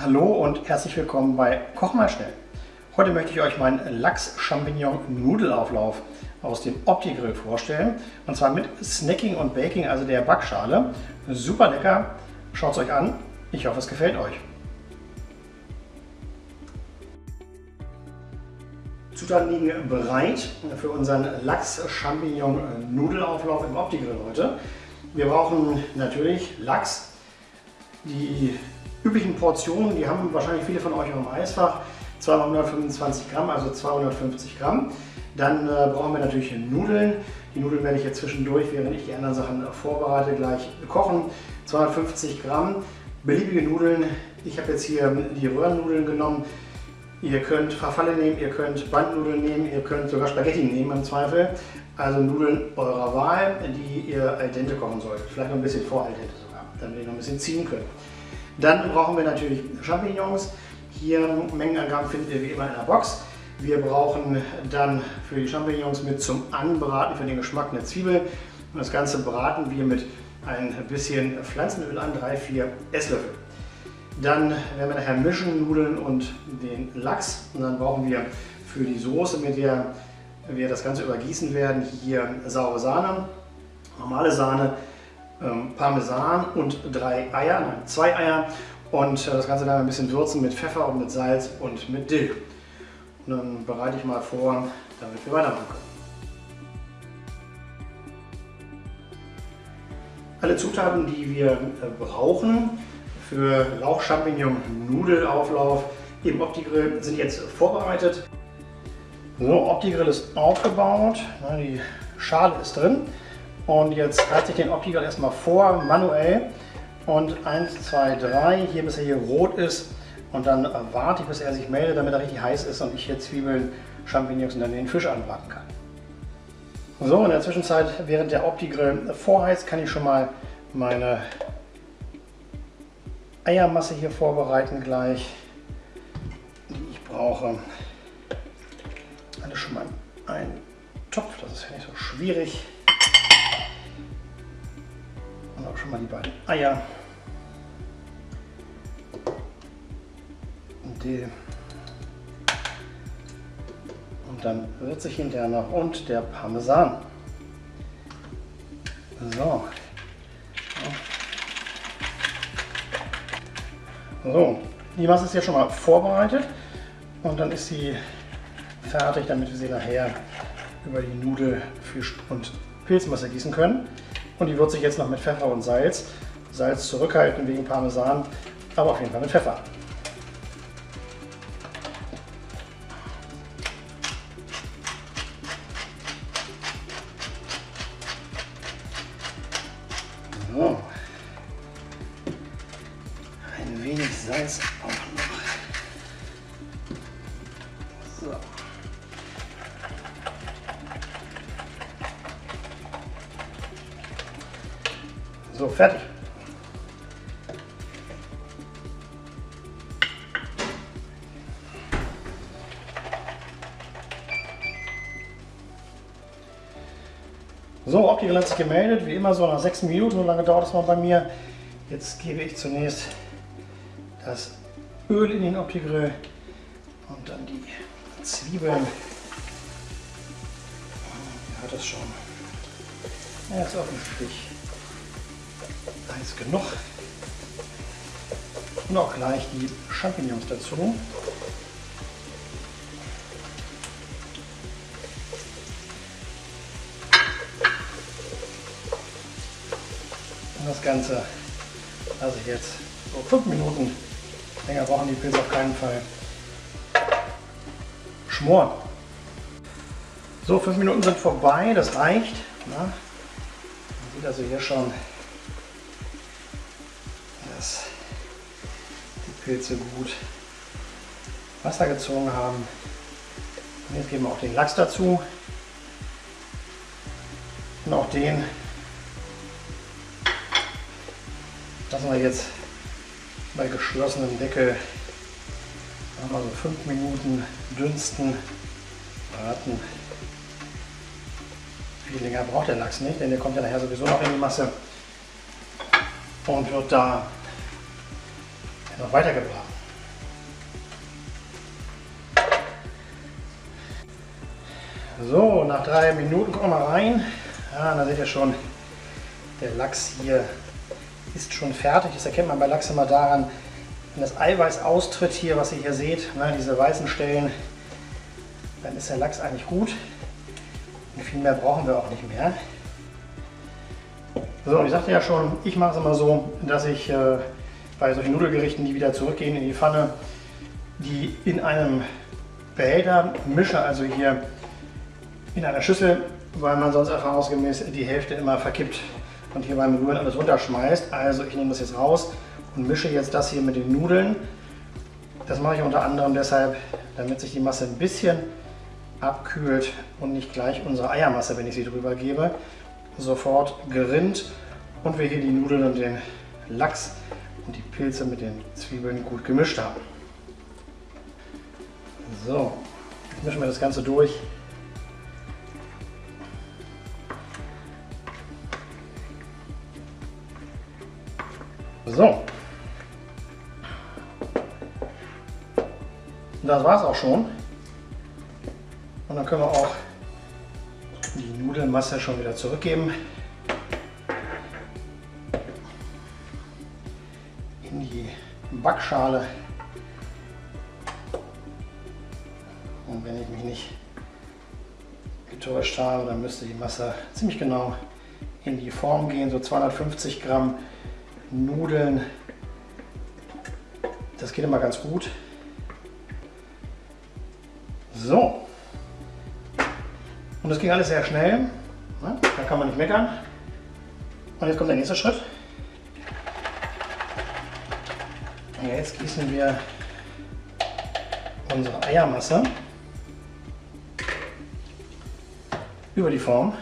Hallo und herzlich willkommen bei Koch mal schnell. Heute möchte ich euch meinen Lachs-Champignon-Nudelauflauf aus dem Opti-Grill vorstellen. Und zwar mit Snacking und Baking, also der Backschale. Super lecker. Schaut es euch an. Ich hoffe, es gefällt euch. Zutaten liegen bereit für unseren Lachs-Champignon-Nudelauflauf im Opti-Grill heute. Wir brauchen natürlich Lachs, die üblichen Portionen, die haben wahrscheinlich viele von euch im Eisfach. 225 Gramm, also 250 Gramm. Dann äh, brauchen wir natürlich Nudeln. Die Nudeln werde ich jetzt zwischendurch, während ich die anderen Sachen vorbereite, gleich kochen. 250 Gramm beliebige Nudeln. Ich habe jetzt hier die Röhrennudeln genommen. Ihr könnt Farfalle nehmen, ihr könnt Bandnudeln nehmen, ihr könnt sogar Spaghetti nehmen im Zweifel. Also Nudeln eurer Wahl, die ihr al dente kochen solltet. Vielleicht noch ein bisschen vor al dente sogar, damit ihr noch ein bisschen ziehen könnt. Dann brauchen wir natürlich Champignons. Hier Mengenangaben findet ihr wie immer in der Box. Wir brauchen dann für die Champignons mit zum Anbraten für den Geschmack eine Zwiebel. Und das Ganze braten wir mit ein bisschen Pflanzenöl an, 3-4 Esslöffel. Dann werden wir nachher mischen, Nudeln und den Lachs. Und dann brauchen wir für die Soße, mit der wir das Ganze übergießen werden, hier saure Sahne, normale Sahne, ähm, Parmesan und drei Eier, nein, zwei Eier und äh, das Ganze dann ein bisschen würzen mit Pfeffer und mit Salz und mit Dill. Und dann bereite ich mal vor, damit wir weitermachen können. Alle Zutaten, die wir äh, brauchen für Lauch-Champignon-Nudelauflauf im Opti-Grill sind jetzt vorbereitet. So, Opti-Grill ist aufgebaut, die Schale ist drin. Und jetzt halte ich den Optiker erstmal vor, manuell. Und 1, 2, 3, hier bis er hier rot ist. Und dann warte ich, bis er sich meldet, damit er richtig heiß ist und ich hier Zwiebeln, Champignons und dann den Fisch anbraten kann. So, in der Zwischenzeit, während der Opti-Grill vorheizt, kann ich schon mal meine Eiermasse hier vorbereiten gleich, die ich brauche. Alles schon mal ein Topf, das ist ja nicht so schwierig schon mal die beiden Eier. Und die und dann wird sich hinterher noch und der Parmesan. So. So, die Masse ist jetzt schon mal vorbereitet und dann ist sie fertig, damit wir sie nachher über die Nudel, Fisch und Pilzmasse gießen können. Und die würze ich jetzt noch mit Pfeffer und Salz. Salz zurückhalten wegen Parmesan, aber auf jeden Fall mit Pfeffer. So. Fertig. So, Opti hat sich gemeldet, wie immer so nach sechs Minuten, so lange dauert es mal bei mir. Jetzt gebe ich zunächst das Öl in den Opti-Grill und dann die Zwiebeln. Ihr hört das schon. Er ist offensichtlich heiß genug. Und auch gleich die Champignons dazu. Und das Ganze lasse ich jetzt so 5 Minuten, länger brauchen die Pilze auf keinen Fall, schmoren. So, 5 Minuten sind vorbei, das reicht. Na? Man sieht also hier schon Pilze gut Wasser gezogen haben. Und jetzt geben wir auch den Lachs dazu. Und auch den lassen wir jetzt bei geschlossenem Deckel mal so 5 Minuten dünsten, braten. Viel länger braucht der Lachs nicht, denn der kommt ja nachher sowieso noch in die Masse und wird da noch weiter. So, nach drei Minuten kommen wir rein. Ja, da seht ihr schon, der Lachs hier ist schon fertig. Das erkennt man bei Lachs immer daran, wenn das Eiweiß austritt hier, was ihr hier seht, ne, diese weißen Stellen, dann ist der Lachs eigentlich gut. Und viel mehr brauchen wir auch nicht mehr. So, ich sagte ja schon, ich mache es immer so, dass ich äh, bei solchen Nudelgerichten, die wieder zurückgehen in die Pfanne, die in einem Behälter mische, also hier in einer Schüssel, weil man sonst erfahrungsgemäß die Hälfte immer verkippt und hier beim Rühren alles runterschmeißt. Also ich nehme das jetzt raus und mische jetzt das hier mit den Nudeln. Das mache ich unter anderem deshalb, damit sich die Masse ein bisschen abkühlt und nicht gleich unsere Eiermasse, wenn ich sie drüber gebe, sofort gerinnt und wir hier die Nudeln und den Lachs und die Pilze mit den Zwiebeln gut gemischt haben. So, jetzt mischen wir das Ganze durch. So. Das war es auch schon. Und dann können wir auch die Nudelmasse schon wieder zurückgeben. Backschale. Und wenn ich mich nicht getäuscht habe, dann müsste die Masse ziemlich genau in die Form gehen. So 250 Gramm Nudeln. Das geht immer ganz gut. So. Und das ging alles sehr schnell. Da kann man nicht meckern. Und jetzt kommt der nächste Schritt. Jetzt gießen wir unsere Eiermasse über die Form.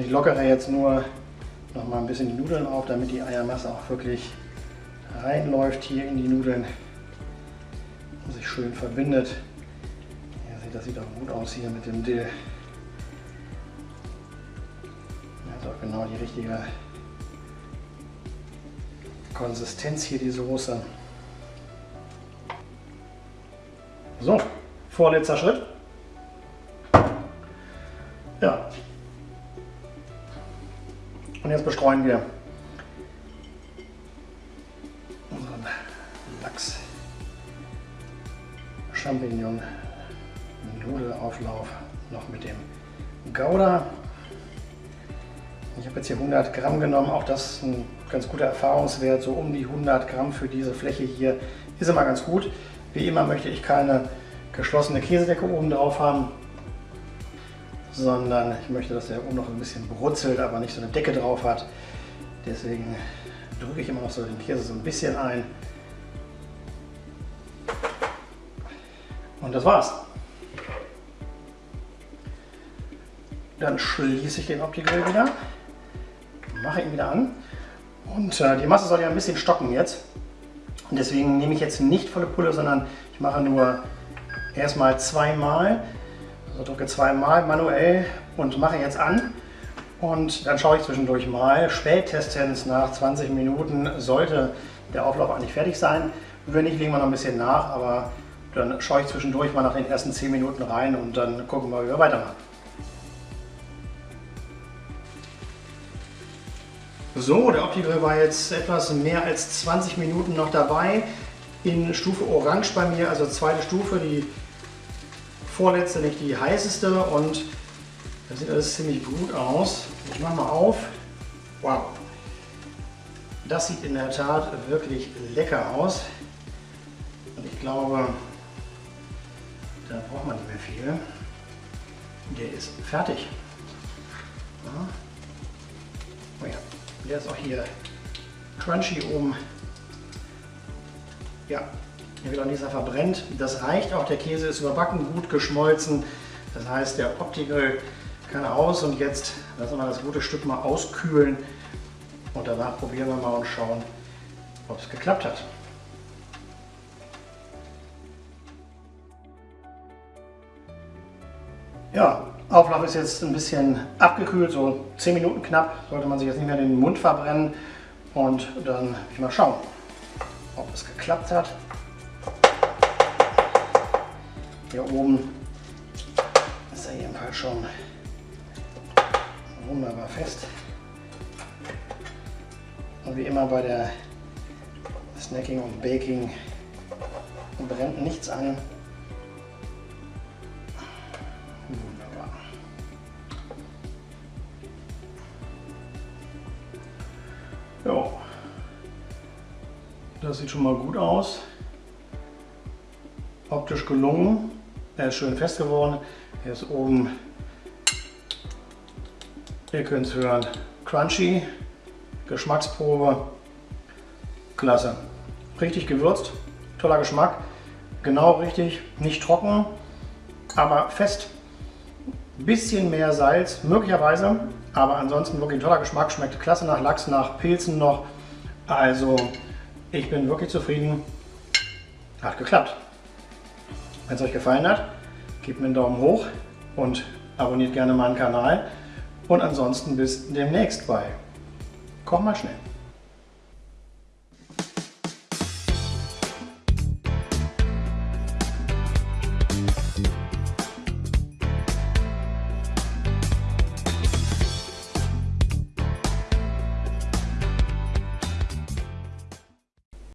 Und ich lockere jetzt nur noch mal ein bisschen die Nudeln auf, damit die Eiermasse auch wirklich reinläuft hier in die Nudeln und sich schön verbindet. Ihr das sieht auch gut aus hier mit dem Dill. Das ist auch genau die richtige Konsistenz hier, die Soße. So, vorletzter Schritt. Ja, und jetzt bestreuen wir unseren Lachs Champignon Nudelauflauf noch mit dem Gouda. Ich habe jetzt hier 100 Gramm genommen, auch das ist ein ganz guter Erfahrungswert, so um die 100 Gramm für diese Fläche hier ist immer ganz gut. Wie immer möchte ich keine geschlossene Käsedecke oben drauf haben, sondern ich möchte, dass der oben noch ein bisschen brutzelt, aber nicht so eine Decke drauf hat. Deswegen drücke ich immer noch so den Käse so ein bisschen ein. Und das war's. Dann schließe ich den Opti-Grill wieder, mache ihn wieder an und äh, die Masse soll ja ein bisschen stocken jetzt. Und deswegen nehme ich jetzt nicht volle Pulle, sondern ich mache nur erstmal zweimal also drücke zweimal manuell und mache jetzt an. Und dann schaue ich zwischendurch mal. Spätestens nach 20 Minuten sollte der Auflauf eigentlich fertig sein. Wenn nicht, legen wir noch ein bisschen nach, aber dann schaue ich zwischendurch mal nach den ersten 10 Minuten rein und dann gucken wir, wie wir weitermachen. So, der Opti-Grill war jetzt etwas mehr als 20 Minuten noch dabei in Stufe Orange bei mir, also zweite Stufe. Die vorletzte, nicht die heißeste und das sieht alles ziemlich gut aus. Ich mache mal auf. Wow. Das sieht in der Tat wirklich lecker aus. Und ich glaube, da braucht man nicht mehr viel. Der ist fertig. Ja. Oh ja, der ist auch hier crunchy oben. Ja, hier wird auch nichts verbrennt. Das reicht auch, der Käse ist überbacken, gut geschmolzen. Das heißt, der Opti-Grill kann aus und jetzt lassen wir das gute Stück mal auskühlen und danach probieren wir mal und schauen, ob es geklappt hat. Ja, Auflauf ist jetzt ein bisschen abgekühlt, so 10 Minuten knapp, sollte man sich jetzt nicht mehr den Mund verbrennen und dann will ich mal schauen, ob es geklappt hat. Hier oben ist er jedenfalls schon wunderbar fest. Und wie immer bei der Snacking und Baking brennt nichts an. Wunderbar. Das sieht schon mal gut aus. Optisch gelungen. Ist schön fest geworden. Er ist oben, ihr könnt es hören, crunchy. Geschmacksprobe. Klasse. Richtig gewürzt. Toller Geschmack. Genau richtig. Nicht trocken, aber fest. Bisschen mehr Salz, möglicherweise. Aber ansonsten wirklich ein toller Geschmack. Schmeckt klasse nach Lachs, nach Pilzen noch. Also ich bin wirklich zufrieden. Hat geklappt. Wenn es euch gefallen hat, gebt mir einen Daumen hoch und abonniert gerne meinen Kanal. Und ansonsten bis demnächst bei Koch mal schnell.